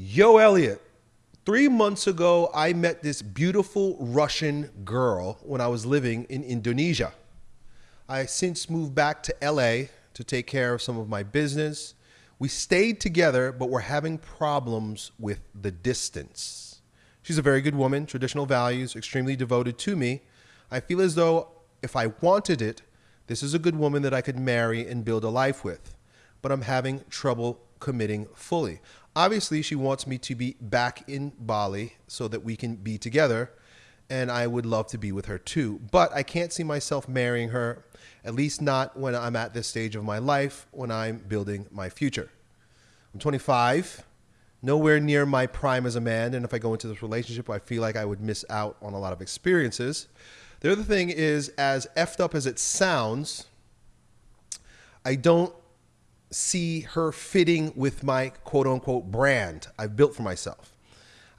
Yo, Elliot. Three months ago, I met this beautiful Russian girl when I was living in Indonesia. I since moved back to LA to take care of some of my business. We stayed together, but we're having problems with the distance. She's a very good woman, traditional values, extremely devoted to me. I feel as though if I wanted it, this is a good woman that I could marry and build a life with. But I'm having trouble committing fully. Obviously, she wants me to be back in Bali so that we can be together, and I would love to be with her too. But I can't see myself marrying her, at least not when I'm at this stage of my life when I'm building my future. I'm 25, nowhere near my prime as a man, and if I go into this relationship, I feel like I would miss out on a lot of experiences. The other thing is, as effed up as it sounds, I don't see her fitting with my quote unquote brand I've built for myself.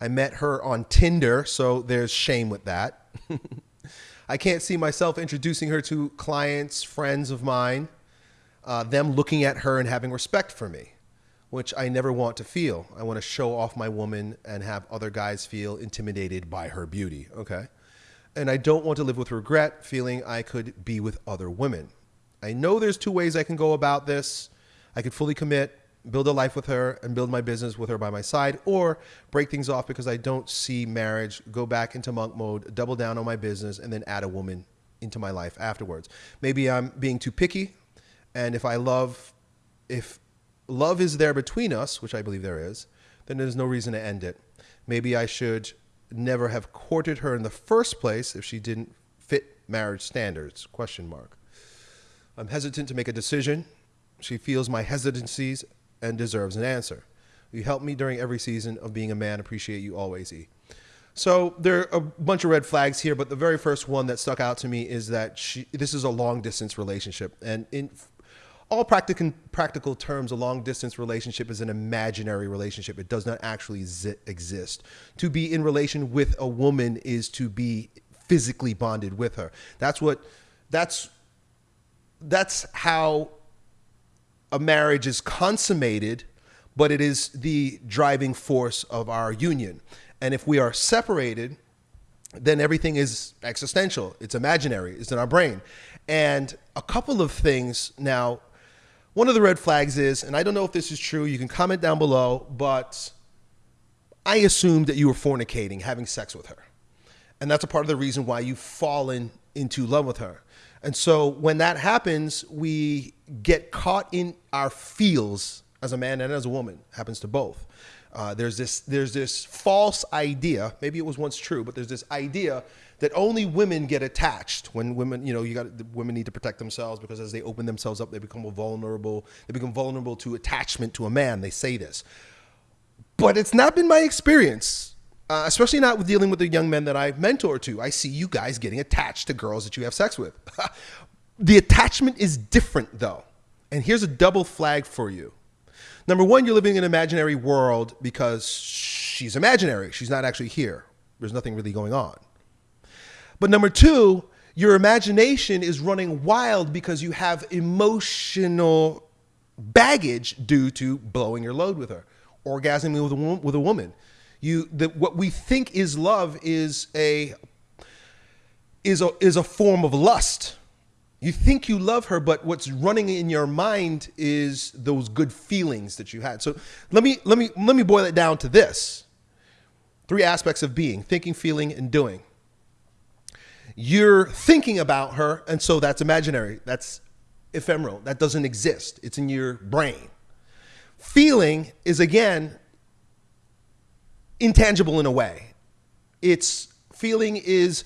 I met her on Tinder, so there's shame with that. I can't see myself introducing her to clients, friends of mine, uh, them looking at her and having respect for me, which I never want to feel. I want to show off my woman and have other guys feel intimidated by her beauty, okay? And I don't want to live with regret, feeling I could be with other women. I know there's two ways I can go about this. I could fully commit, build a life with her, and build my business with her by my side, or break things off because I don't see marriage, go back into monk mode, double down on my business, and then add a woman into my life afterwards. Maybe I'm being too picky, and if I love, if love is there between us, which I believe there is, then there's no reason to end it. Maybe I should never have courted her in the first place if she didn't fit marriage standards question mark i'm hesitant to make a decision she feels my hesitancies and deserves an answer. You helped me during every season of being a man. Appreciate you always, E. So there are a bunch of red flags here, but the very first one that stuck out to me is that she, this is a long distance relationship. And in all practical, practical terms, a long distance relationship is an imaginary relationship. It does not actually exist. To be in relation with a woman is to be physically bonded with her. That's what, that's, that's how a marriage is consummated, but it is the driving force of our union. And if we are separated, then everything is existential. It's imaginary. It's in our brain. And a couple of things now, one of the red flags is, and I don't know if this is true, you can comment down below, but I assumed that you were fornicating, having sex with her. And that's a part of the reason why you've fallen into love with her. And so when that happens, we get caught in our feels as a man and as a woman. happens to both. Uh, there's this there's this false idea. Maybe it was once true, but there's this idea that only women get attached when women, you know, you got women need to protect themselves because as they open themselves up, they become vulnerable. They become vulnerable to attachment to a man. They say this, but it's not been my experience uh, especially not with dealing with the young men that I mentor to. I see you guys getting attached to girls that you have sex with. the attachment is different though. And here's a double flag for you. Number one, you're living in an imaginary world because she's imaginary. She's not actually here. There's nothing really going on. But number two, your imagination is running wild because you have emotional baggage due to blowing your load with her, orgasming with a, with a woman, you that what we think is love is a is a is a form of lust. You think you love her, but what's running in your mind is those good feelings that you had. So let me let me let me boil it down to this. Three aspects of being, thinking, feeling, and doing. You're thinking about her, and so that's imaginary. That's ephemeral. That doesn't exist. It's in your brain. Feeling is again intangible in a way. Its feeling is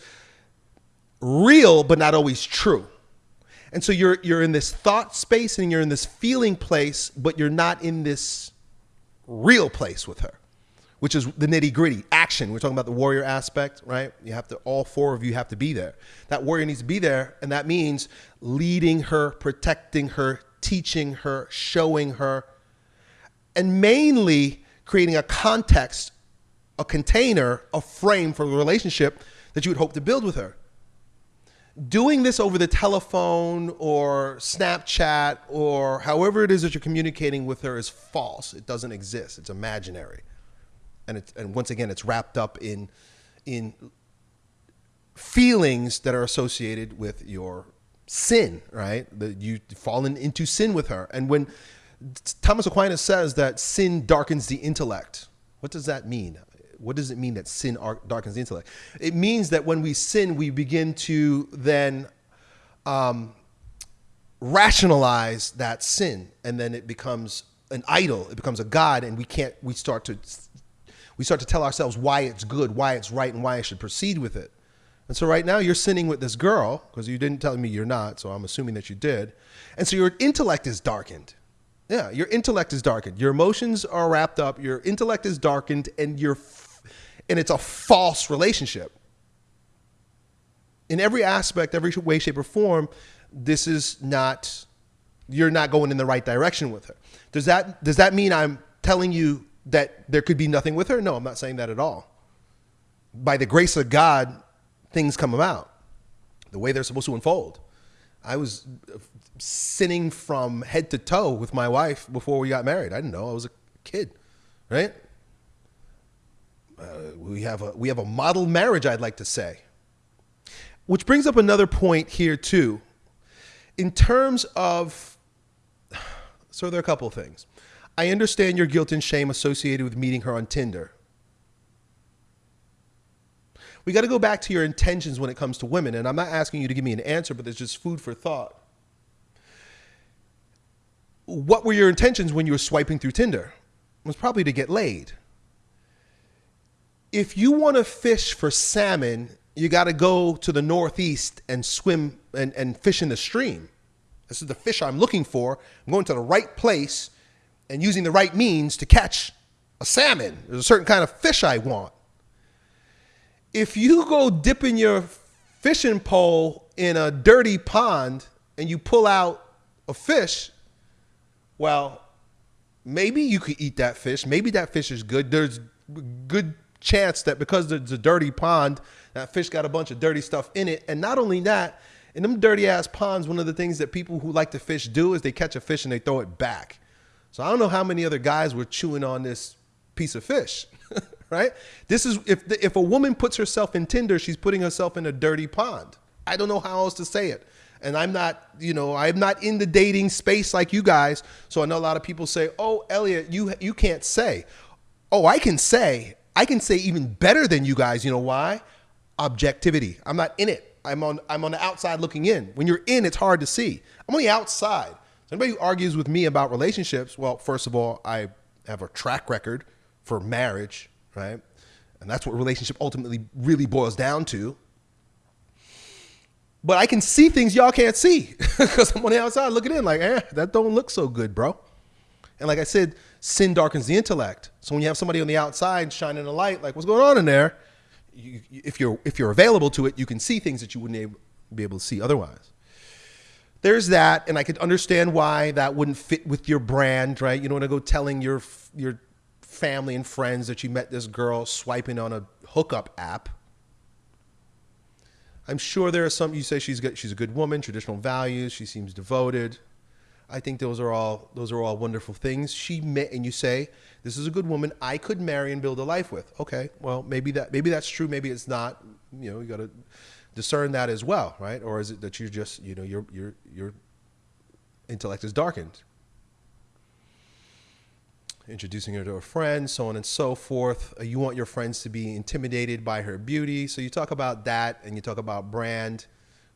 real, but not always true. And so you're, you're in this thought space and you're in this feeling place, but you're not in this real place with her, which is the nitty gritty action. We're talking about the warrior aspect, right? You have to, all four of you have to be there. That warrior needs to be there. And that means leading her, protecting her, teaching her, showing her, and mainly creating a context a container, a frame for the relationship that you would hope to build with her. Doing this over the telephone or Snapchat or however it is that you're communicating with her is false. It doesn't exist. It's imaginary. and it's and once again it's wrapped up in in feelings that are associated with your sin, right? That you've fallen into sin with her. And when Thomas Aquinas says that sin darkens the intellect, what does that mean? What does it mean that sin darkens the intellect? It means that when we sin, we begin to then um, rationalize that sin, and then it becomes an idol. It becomes a god, and we can't. We start to we start to tell ourselves why it's good, why it's right, and why I should proceed with it. And so right now you're sinning with this girl because you didn't tell me you're not, so I'm assuming that you did. And so your intellect is darkened. Yeah, your intellect is darkened. Your emotions are wrapped up. Your intellect is darkened, and you're, and it's a false relationship. In every aspect, every way, shape, or form, this is not. You're not going in the right direction with her. Does that does that mean I'm telling you that there could be nothing with her? No, I'm not saying that at all. By the grace of God, things come about the way they're supposed to unfold. I was sinning from head to toe with my wife before we got married. I didn't know. I was a kid, right? Uh, we have a we have a model marriage, I'd like to say. Which brings up another point here too. In terms of so there are a couple of things. I understand your guilt and shame associated with meeting her on Tinder we got to go back to your intentions when it comes to women. And I'm not asking you to give me an answer, but there's just food for thought. What were your intentions when you were swiping through Tinder? It was probably to get laid. If you want to fish for salmon, you got to go to the northeast and swim and, and fish in the stream. This is the fish I'm looking for. I'm going to the right place and using the right means to catch a salmon. There's a certain kind of fish I want if you go dipping your fishing pole in a dirty pond and you pull out a fish, well, maybe you could eat that fish. Maybe that fish is good. There's good chance that because it's a dirty pond, that fish got a bunch of dirty stuff in it. And not only that, in them dirty ass ponds, one of the things that people who like to fish do is they catch a fish and they throw it back. So I don't know how many other guys were chewing on this piece of fish. right? This is if the, if a woman puts herself in Tinder, she's putting herself in a dirty pond. I don't know how else to say it. And I'm not, you know, I'm not in the dating space like you guys. So I know a lot of people say, "Oh, Elliot, you you can't say." Oh, I can say. I can say even better than you guys. You know why? Objectivity. I'm not in it. I'm on I'm on the outside looking in. When you're in, it's hard to see. I'm on the outside. So anybody who argues with me about relationships, well, first of all, I have a track record for marriage right? And that's what relationship ultimately really boils down to. But I can see things y'all can't see because I'm on the outside looking in like, eh, that don't look so good, bro. And like I said, sin darkens the intellect. So when you have somebody on the outside shining a light, like what's going on in there, you, if you're if you're available to it, you can see things that you wouldn't be able to see otherwise. There's that, and I could understand why that wouldn't fit with your brand, right? You don't want to go telling your your family and friends that you met this girl swiping on a hookup app. I'm sure there are some you say she's good, she's a good woman, traditional values, she seems devoted. I think those are all those are all wonderful things. She met and you say, This is a good woman I could marry and build a life with. Okay, well maybe that maybe that's true, maybe it's not. You know, you gotta discern that as well, right? Or is it that you're just, you know, your your your intellect is darkened? introducing her to a friend, so on and so forth. Uh, you want your friends to be intimidated by her beauty. So you talk about that and you talk about brand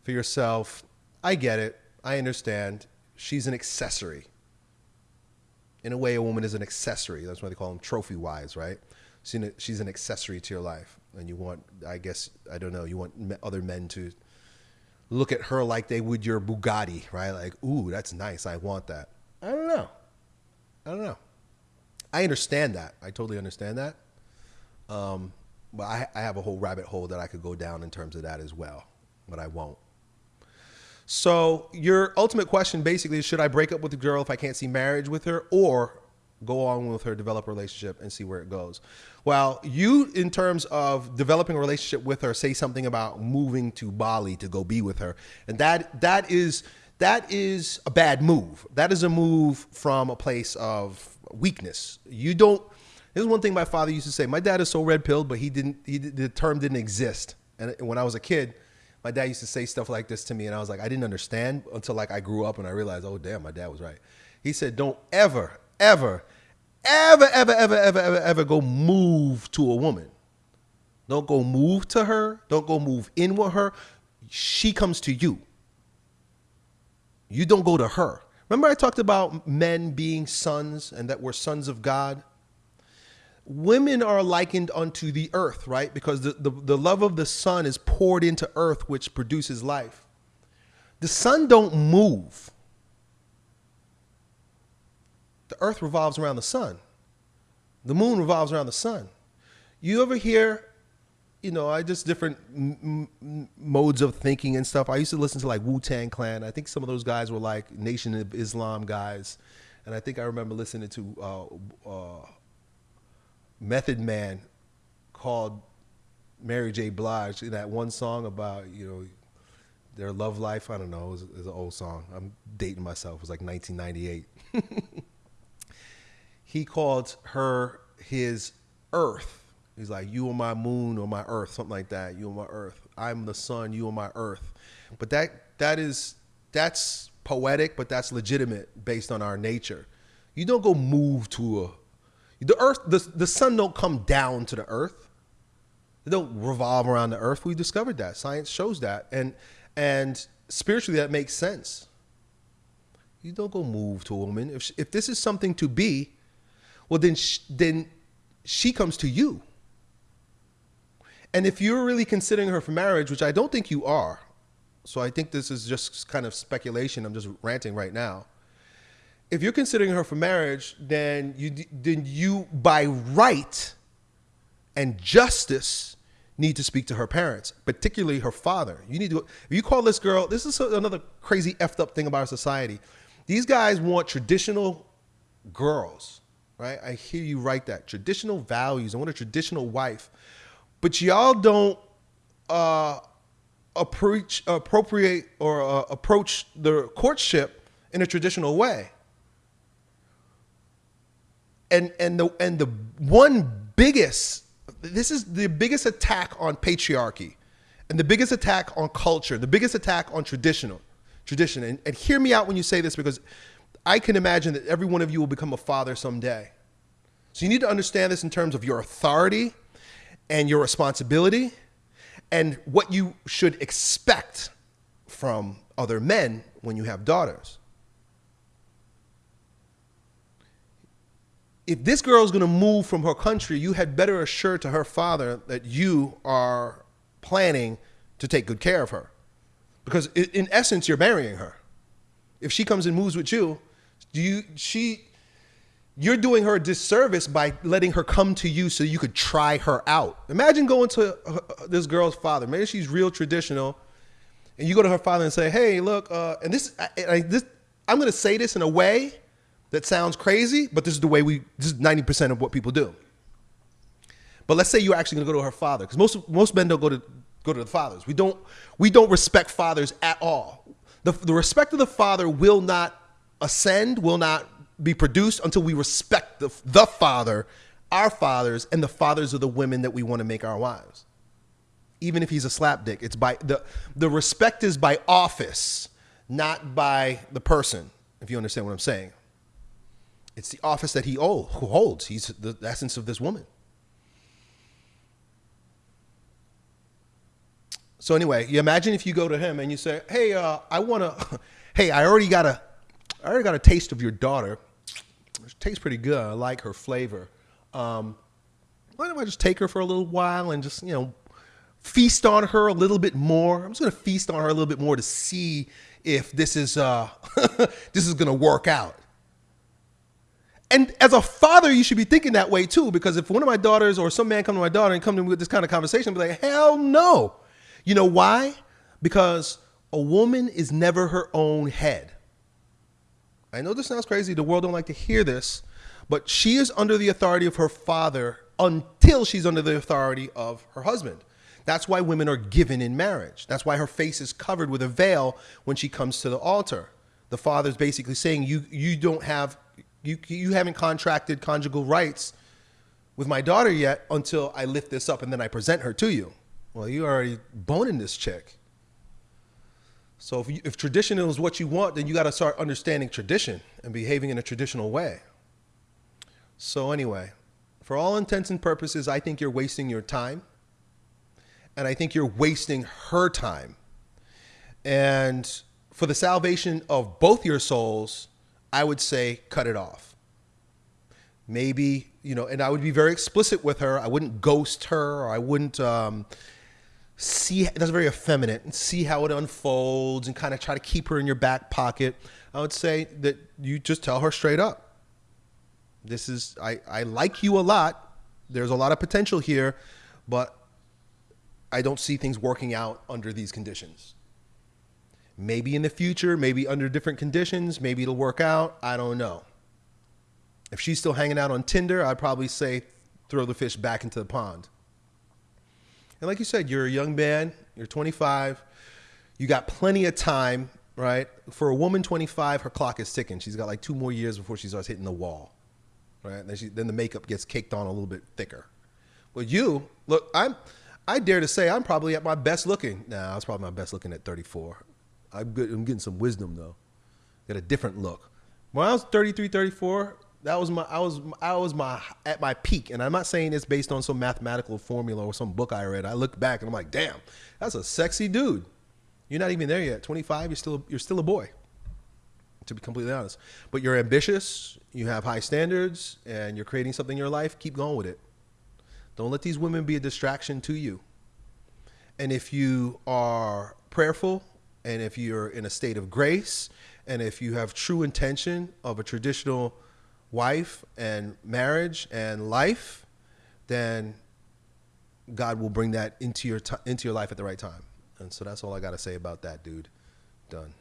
for yourself. I get it. I understand. She's an accessory. In a way, a woman is an accessory. That's why they call them trophy wives, right? She's an accessory to your life. And you want, I guess, I don't know, you want other men to look at her like they would your Bugatti, right? Like, ooh, that's nice. I want that. I don't know. I don't know. I understand that. I totally understand that. Um, but I, I have a whole rabbit hole that I could go down in terms of that as well, but I won't. So your ultimate question basically is should I break up with the girl if I can't see marriage with her or go on with her, develop a relationship and see where it goes? Well, you in terms of developing a relationship with her, say something about moving to Bali to go be with her. And that that is that is a bad move. That is a move from a place of weakness. You don't Here's one thing my father used to say. My dad is so red pilled, but he didn't. He the term didn't exist. And when I was a kid, my dad used to say stuff like this to me, and I was like, I didn't understand until like I grew up and I realized, oh damn, my dad was right. He said, don't ever, ever, ever, ever, ever, ever, ever, ever go move to a woman. Don't go move to her. Don't go move in with her. She comes to you. You don't go to her. Remember, I talked about men being sons and that we're sons of God? Women are likened unto the earth, right? Because the, the, the love of the sun is poured into earth, which produces life. The sun don't move. The earth revolves around the sun. The moon revolves around the sun. You ever hear you know, I just different modes of thinking and stuff. I used to listen to like Wu Tang Clan. I think some of those guys were like Nation of Islam guys, and I think I remember listening to uh, uh, Method Man called Mary J. Blige in that one song about you know their love life. I don't know. It was, it was an old song. I'm dating myself. It was like 1998. he called her his Earth He's like, you are my moon or my earth, something like that. You are my earth. I'm the sun. You are my earth. But that that is that's poetic, but that's legitimate based on our nature. You don't go move to a the earth. The the sun don't come down to the earth. They don't revolve around the earth. We discovered that. Science shows that, and and spiritually that makes sense. You don't go move to a woman. If if this is something to be, well then then she comes to you. And if you're really considering her for marriage, which I don't think you are, so I think this is just kind of speculation. I'm just ranting right now. If you're considering her for marriage, then you then you by right and justice need to speak to her parents, particularly her father. You need to if you call this girl, this is another crazy effed up thing about our society. These guys want traditional girls, right? I hear you write that. Traditional values. I want a traditional wife but y'all don't uh, approach, appropriate or uh, approach the courtship in a traditional way. And and the and the one biggest this is the biggest attack on patriarchy and the biggest attack on culture, the biggest attack on traditional tradition. And, and hear me out when you say this because I can imagine that every one of you will become a father someday. So you need to understand this in terms of your authority and your responsibility and what you should expect from other men when you have daughters. If this girl is going to move from her country, you had better assure to her father that you are planning to take good care of her. Because in essence, you're marrying her. If she comes and moves with you, do you she you're doing her a disservice by letting her come to you so you could try her out. Imagine going to uh, this girl's father. Maybe she's real traditional, and you go to her father and say, "Hey, look," uh, and this, I, I, this, I'm going to say this in a way that sounds crazy, but this is the way we. This is 90% of what people do. But let's say you're actually to go to her father, because most most men don't go to go to the fathers. We don't we don't respect fathers at all. The, the respect of the father will not ascend, will not be produced until we respect the, the father, our fathers, and the fathers of the women that we want to make our wives. Even if he's a slapdick, it's by the the respect is by office, not by the person. If you understand what I'm saying, it's the office that he who holds. He's the essence of this woman. So anyway, you imagine if you go to him and you say, "Hey, uh, I want to. hey, I already got a, I already got a taste of your daughter tastes pretty good. I like her flavor. Um, why don't I just take her for a little while and just, you know, feast on her a little bit more? I'm just going to feast on her a little bit more to see if this is, uh, this is going to work out. And as a father, you should be thinking that way too, because if one of my daughters or some man come to my daughter and come to me with this kind of conversation, I'd be like, hell no. You know why? Because a woman is never her own head. I know this sounds crazy. The world don't like to hear this, but she is under the authority of her father until she's under the authority of her husband. That's why women are given in marriage. That's why her face is covered with a veil when she comes to the altar. The father's basically saying you you don't have you you haven't contracted conjugal rights with my daughter yet until I lift this up and then I present her to you. Well, you already boning this chick. So if, you, if tradition is what you want, then you got to start understanding tradition and behaving in a traditional way. So anyway, for all intents and purposes, I think you're wasting your time. And I think you're wasting her time. And for the salvation of both your souls, I would say cut it off. Maybe, you know, and I would be very explicit with her. I wouldn't ghost her or I wouldn't um, see, that's very effeminate, and see how it unfolds and kind of try to keep her in your back pocket. I would say that you just tell her straight up. This is, I, I like you a lot. There's a lot of potential here, but I don't see things working out under these conditions. Maybe in the future, maybe under different conditions, maybe it'll work out. I don't know. If she's still hanging out on Tinder, I'd probably say throw the fish back into the pond. And like you said, you're a young man, you're 25, you got plenty of time, right? For a woman 25, her clock is ticking. She's got like two more years before she starts hitting the wall, right? Then, she, then the makeup gets caked on a little bit thicker. But you, look, I'm, I dare to say I'm probably at my best looking. Nah, I was probably my best looking at 34. I'm, good, I'm getting some wisdom though. Got a different look. When I was 33, 34, that was my I was I was my at my peak, and I'm not saying it's based on some mathematical formula or some book I read. I look back and I'm like, damn, that's a sexy dude. You're not even there yet. 25, you're still you're still a boy. To be completely honest, but you're ambitious, you have high standards, and you're creating something in your life. Keep going with it. Don't let these women be a distraction to you. And if you are prayerful, and if you're in a state of grace, and if you have true intention of a traditional wife and marriage and life, then God will bring that into your into your life at the right time. And so that's all I got to say about that, dude. Done.